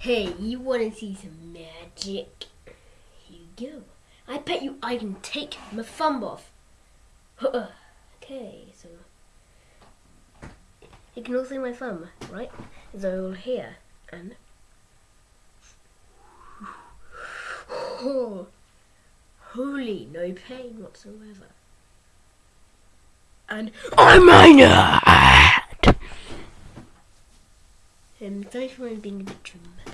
Hey, you want to see some magic? Here you go. I bet you I can take my thumb off. okay, so you can all see my thumb, right? It's all here, and oh, holy, no pain whatsoever. And I'm minor. Um, sorry for being a bit dramatic.